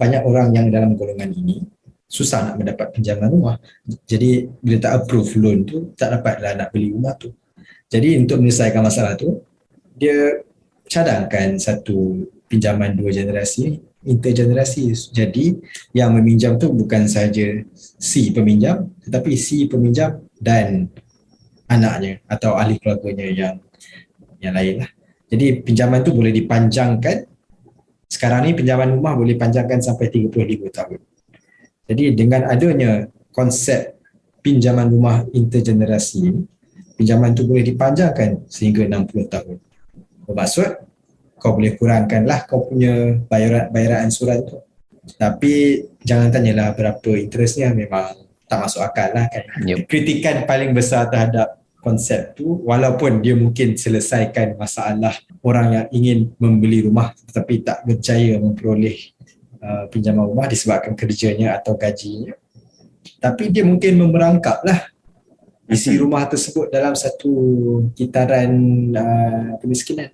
banyak orang yang dalam golongan ini susah nak mendapat pinjaman rumah. Jadi bila tak approve loan tu, tak dapatlah nak beli rumah tu. Jadi untuk menyelesaikan masalah tu, dia cadangkan satu pinjaman dua generasi, intergenerasi. Jadi yang meminjam tu bukan sahaja si peminjam, tetapi si peminjam dan anaknya atau ahli keluarganya yang yang lain lah. Jadi pinjaman tu boleh dipanjangkan sekarang ni pinjaman rumah boleh panjangkan sampai 35 tahun. Jadi dengan adanya konsep pinjaman rumah intergenerasi pinjaman tu boleh dipanjangkan sehingga 60 tahun. Bermaksud kau boleh kurangkanlah kau punya bayaran bayaran ansuran tu. Tapi jangan tanyalah berapa interestnya memang tak masuk akal lah kan. Yep. Kritikan paling besar terhadap konsep tu walaupun dia mungkin selesaikan masalah orang yang ingin membeli rumah tetapi tak berjaya memperoleh uh, pinjaman rumah disebabkan kerjanya atau gajinya. Tapi dia mungkin memerangkap lah isi rumah tersebut dalam satu kitaran uh, kemiskinan